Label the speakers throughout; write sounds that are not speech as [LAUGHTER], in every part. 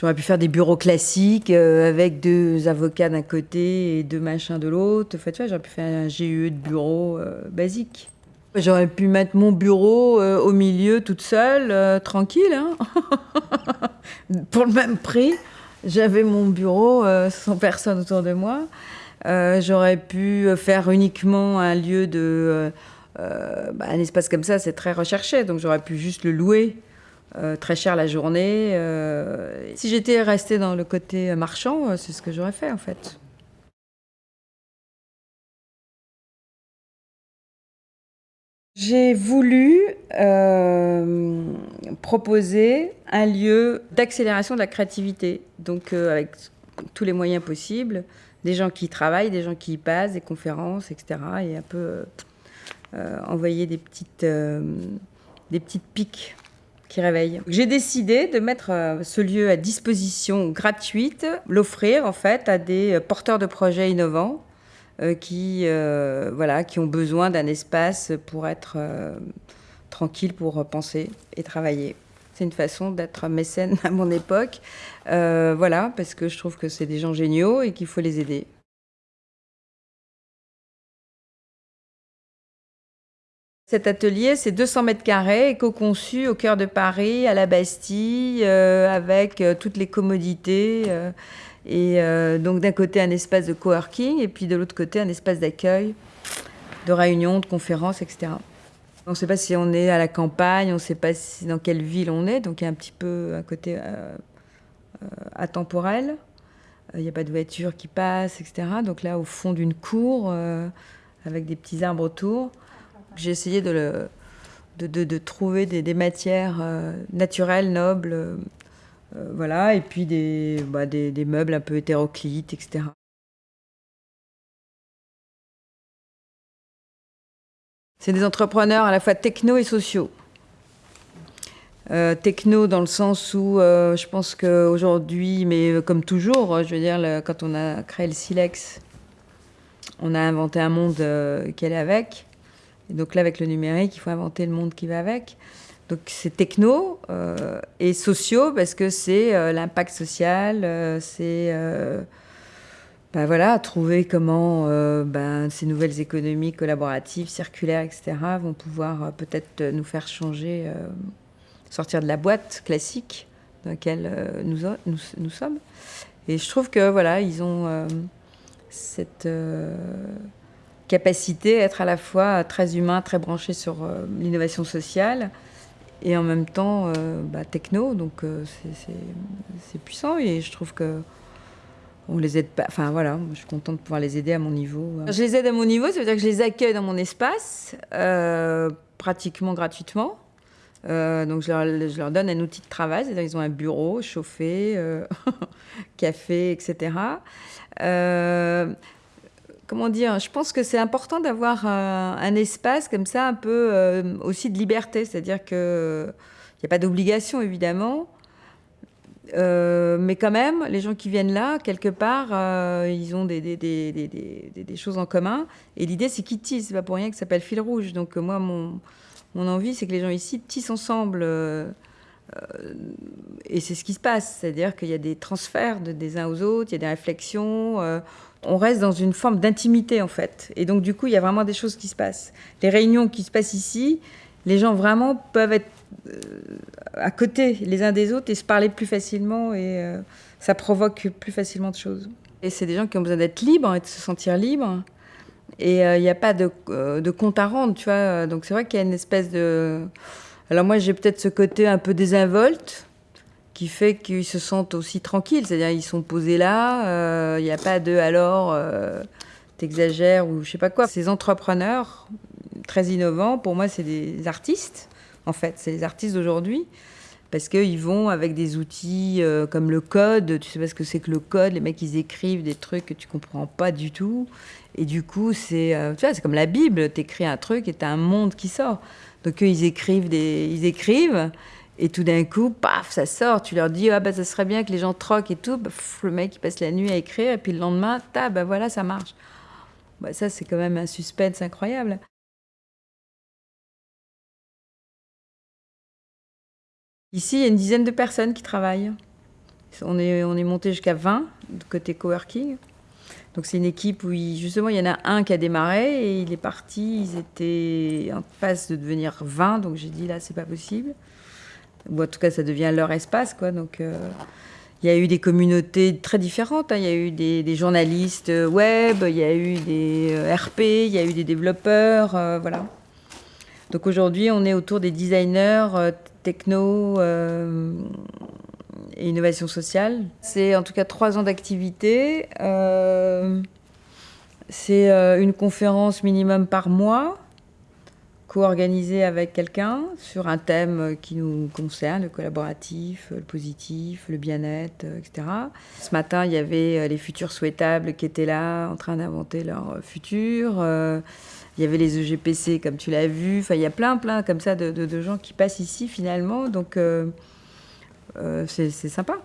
Speaker 1: J'aurais pu faire des bureaux classiques euh, avec deux avocats d'un côté et deux machins de l'autre. En fait, tu vois, j'aurais pu faire un GUE de bureau euh, basique. J'aurais pu mettre mon bureau euh, au milieu toute seule, tranquille, hein [LAUGHS] pour le même prix. J'avais mon bureau sans personne autour de moi. J'aurais pu faire uniquement un lieu de... Bah, un espace comme ça, c'est très recherché, donc j'aurais pu juste le louer euh, très cher la journée. Euh, si j'étais restée dans le côté marchand, euh, c'est ce que j'aurais fait en fait. J'ai voulu proposer un lieu d'accélération de la créativité, donc avec tous les moyens possibles, des gens qui travaillent, des gens qui y passent, des conférences, etc. Et un peu envoyer des petites, des petites piques qui réveille. J'ai décidé de mettre euh, ce lieu à disposition gratuite, l'offrir en fait à des euh, porteurs de projets innovants euh, qui, voilà, qui ont besoin d'un espace pour être tranquille, pour penser et travailler. C'est une façon d'être mécène [LAUGHS] à mon époque, voilà, parce que je trouve que c'est des gens géniaux et qu'il faut les aider. Cet atelier, c'est 200 mètres carrés, éco-conçu au cœur de Paris, à la Bastille, euh, avec euh, toutes les commodités. Euh, et donc d'un côté un espace de coworking et puis de l'autre côté un espace d'accueil, de réunion, de conférences, etc. On ne sait pas si on est à la campagne, on ne sait pas dans quelle ville on est, donc il y a un petit peu un côté atemporel. Il n'y a pas de voiture qui passe, etc. Donc là, au fond d'une cour, avec des petits arbres autour, j'ai essayé de, de, trouver des, matières euh, naturelles, nobles, euh, voilà, et puis bah, des, des, meubles un peu hétéroclites, etc. C'est des entrepreneurs à la fois techno et sociaux. Euh, techno dans le sens où je pense qu'aujourd'hui, mais comme toujours, je veux dire, quand on a créé le Silex, on a inventé un monde qui allait avec. Et donc là, avec le numérique, il faut inventer le monde qui va avec. Donc c'est techno euh, et sociaux parce que c'est euh, l'impact social, euh, c'est ben voilà, trouver comment ben, ces nouvelles économies collaboratives, circulaires, etc. vont pouvoir peut-être nous faire changer, sortir de la boîte classique dans laquelle nous, nous, sommes. Et je trouve que voilà, ils ont cette capacité à être à la fois très humain, très branché sur euh, l'innovation sociale et en même temps euh, bah, techno. Donc euh, c'est puissant et je trouve que on les aide pas. Enfin voilà, je suis contente de pouvoir les aider à mon niveau. Je les aide à mon niveau, ça veut dire que je les accueille dans mon espace pratiquement gratuitement. donc je leur, je leur, donne un outil de travail, c'est-à-dire ils ont un bureau chauffé, [LAUGHS] café, etc comment dire, je pense que c'est important d'avoir euh, un, espace comme ça, un peu euh, aussi de liberté, c'est-à-dire qu'il n'y a pas d'obligation évidemment, euh, mais quand même, les gens qui viennent là, quelque part, ils ont des, choses en commun. Et l'idée, c'est qu'ils tissent. C'est pas pour rien que ça s'appelle fil rouge. Donc moi, mon envie, c'est que les gens ici tissent ensemble. Et c'est ce qui se passe. C'est-à-dire qu'il y a des transferts des uns aux autres, il y a des réflexions on reste dans une forme d'intimité en fait. Et donc du coup, il y a vraiment des choses qui se passent. Les réunions qui se passent ici, les gens vraiment peuvent être euh, à côté les uns des autres et se parler plus facilement et euh, ça provoque plus facilement de choses. Et c'est des gens qui ont besoin d'être libres et de se sentir libres. Et euh, il n'y a pas de, de, compte à rendre, tu vois. Donc c'est vrai qu'il y a une espèce de... Alors moi, j'ai peut-être ce côté un peu désinvolte, qui fait qu'ils se sentent aussi tranquilles. C'est-à-dire ils sont posés là, il euh, n'y a pas de alors euh, t'exagères ou je sais pas quoi. Ces entrepreneurs très innovants, pour moi, c'est des artistes. En fait, c'est les artistes d'aujourd'hui parce qu'ils vont avec des outils euh, comme le code. Tu sais pas ce que c'est que le code. Les mecs, ils écrivent des trucs que tu comprends pas du tout. Et du coup, c'est c'est comme la Bible. Tu écris un truc et tu as un monde qui sort. Donc eux, ils écrivent ils écrivent. Et tout d'un coup, paf, ça sort. Tu leur dis, ah bah ça serait bien que les gens troquent et tout. le mec, il passe la nuit à écrire. Et puis le lendemain, ta, bah voilà, ça marche. Bah, ça, c'est quand même un suspense incroyable. Ici, il y a une dizaine de personnes qui travaillent. On est, on est monté jusqu'à 20 côté coworking. Donc c'est une équipe où justement il y en a un qui a démarré et il est parti. Ils étaient en phase de devenir 20, donc j'ai dit là c'est pas possible. Ou en tout cas ça devient leur espace quoi. Donc euh, il y a eu des communautés très différentes. Hein. Il y a eu des, journalistes web, il y a eu des euh, RP, il y a eu des développeurs, euh, voilà. Donc aujourd'hui on est autour des designers techno et innovation sociale. C'est en tout cas trois ans d'activité. Euh, c'est euh, une conférence minimum par mois, co-organisée avec quelqu'un sur un thème qui nous concerne, le collaboratif, le positif, le bien-être, etc. Ce matin, il y avait les futurs souhaitables qui étaient là en train d'inventer leur futur. il y avait les EGPC, comme tu l'as vu. Enfin, il y a plein, plein comme ça de, gens qui passent ici finalement. Donc, euh, euh, c'est sympa.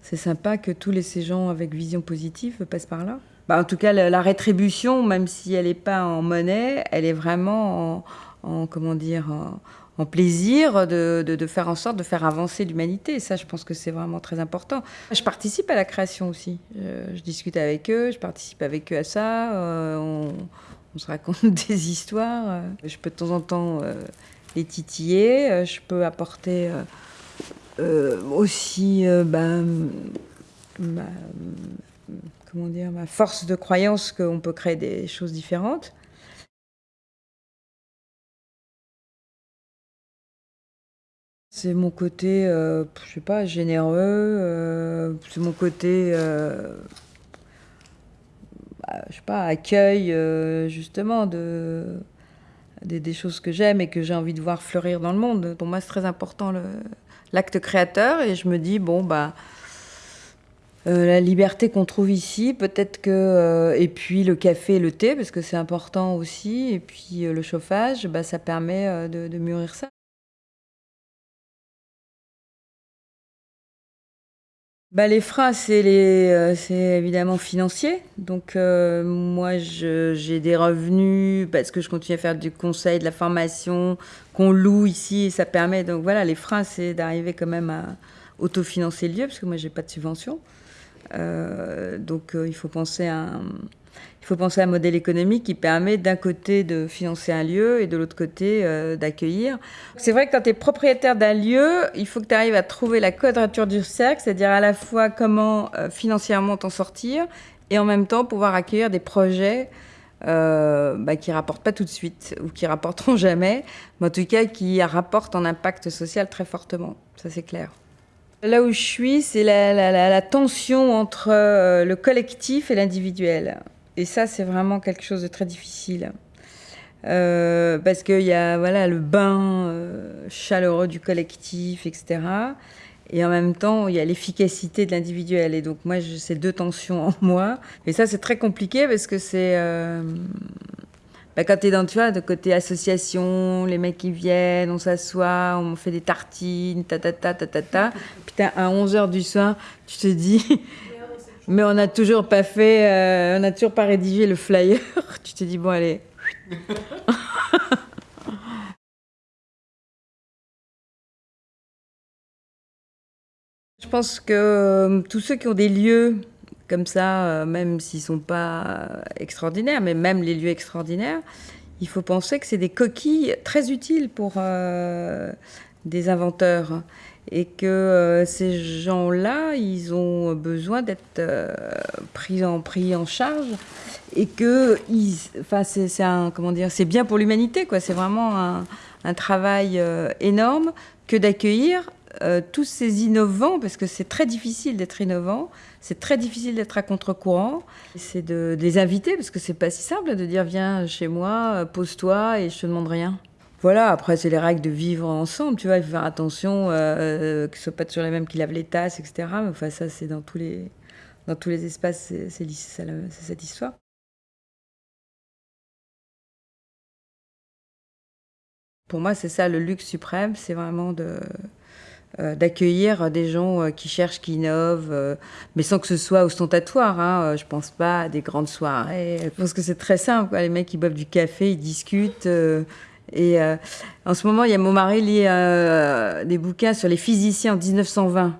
Speaker 1: C'est sympa que tous les, ces gens avec vision positive passent par là. Bah, en tout cas, la, rétribution, même si elle n'est pas en monnaie, elle est vraiment en, comment dire, en, plaisir de, faire en sorte de faire avancer l'humanité. Ça, je pense que c'est vraiment très important. Je participe à la création aussi. Je, discute avec eux, je participe avec eux à ça. Euh, on, se raconte [LAUGHS] des histoires. Je peux de temps en temps euh, les titiller. Je peux apporter euh, aussi euh, ben, ma, comment dire, ma force de croyance qu'on peut créer des choses différentes. C'est mon côté, euh, je sais pas, généreux. c'est mon côté, bah, je sais pas, accueil justement de des choses que j'aime et que j'ai envie de voir fleurir dans le monde. Pour moi, c'est très important le, l'acte créateur et je me dis, bon, bah, euh, la liberté qu'on trouve ici, peut-être que. Euh, et puis le café et le thé, parce que c'est important aussi, et puis euh, le chauffage, bah, ça permet de, de mûrir ça. Bah, les freins, c'est euh, évidemment financier. Donc euh, moi, j'ai des revenus parce que je continue à faire du conseil, de la formation, qu'on loue ici, et ça permet. Donc voilà, les freins, c'est d'arriver quand même à autofinancer le lieu, parce que moi, j'ai pas de subvention. Euh, donc il faut penser à un il faut penser un modèle économique qui permet d'un côté de financer un lieu et de l'autre côté euh, d'accueillir. C'est vrai que quand tu es propriétaire d'un lieu, il faut que tu arrives à trouver la quadrature du cercle, c'est-à-dire à la fois comment euh, financièrement t'en sortir et en même temps pouvoir accueillir des projets euh, bah, qui rapportent pas tout de suite ou qui rapporteront [LAUGHS] jamais, mais en tout cas qui rapportent un impact social très fortement. Ça c'est clair. Là où je suis, c'est la, tension entre le collectif et l'individuel. Et ça, c'est vraiment quelque chose de très difficile. Euh, parce qu'il y a voilà, le bain euh, chaleureux du collectif, etc. Et en même temps, il y a l'efficacité de l'individuel. Et donc, moi, j'ai ces deux tensions en moi. Et ça, c'est très compliqué parce que c'est. Euh, bah, quand tu es dans, tu vois, de côté association, les mecs qui viennent, on s'assoit, on fait des tartines, ta ta ta ta ta ta. [LAUGHS] Puis à 11h du soir, tu te dis. [LAUGHS] Mais on n'a toujours pas fait, euh, on n'a toujours pas rédigé le flyer. [LAUGHS] tu t'es dit, bon, allez. Je pense que euh, tous ceux qui ont des lieux comme ça, euh, même s'ils ne sont pas extraordinaires, mais même les lieux extraordinaires, il faut penser que c'est des coquilles très utiles pour des inventeurs et que euh, ces gens-là, ils ont besoin d'être euh, pris, en, charge et que c'est bien pour l'humanité, quoi. C'est vraiment un, un travail euh, énorme que d'accueillir tous ces innovants, parce que c'est très difficile d'être innovant, c'est très difficile d'être à contre-courant, c'est de, les inviter, parce que c'est pas si simple de dire viens chez moi, pose-toi et je te demande rien. Voilà, après, c'est les règles de vivre ensemble, tu vois, il faut faire attention euh, euh que ce soit pas toujours les mêmes qui lavent les tasses, etc. Mais enfin, ça, c'est dans tous les, dans tous les espaces, c'est cette histoire. Pour moi, c'est ça le luxe suprême, c'est vraiment de, euh, d'accueillir des gens euh, qui cherchent, qui innovent, mais sans que ce soit ostentatoire. Hein. Je pense pas à des grandes soirées. Je pense que c'est très simple. Les mecs, ils boivent du café, ils discutent. Et euh, en ce moment, il y a mon mari lit euh, des bouquins sur les physiciens en 1920.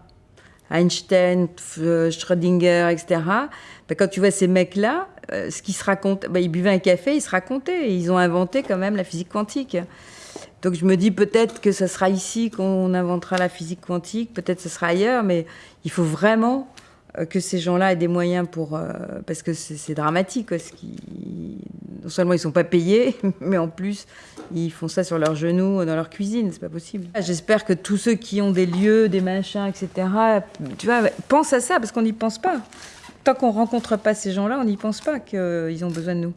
Speaker 1: Einstein, Schrödinger, etc. Ben, quand tu vois ces mecs-là, ce qu'ils se racontent, ben, ils buvaient un café, ils se racontaient, ils ont inventé quand même la physique quantique. Donc je me dis peut-être que ce sera ici qu'on inventera la physique quantique, peut-être ce sera ailleurs, mais il faut vraiment euh, que ces gens-là aient des moyens pour... Euh, parce que c'est dramatique. Ce qui, non seulement ils sont pas payés, [LAUGHS] mais en plus ils font ça sur leurs genoux, dans leur cuisine, c'est pas possible. J'espère que tous ceux qui ont des lieux, des machins, etc., tu vois, pensent à ça, parce qu'on n'y pense pas. Tant qu'on rencontre pas ces gens-là, on n'y pense pas qu'ils ont besoin de nous.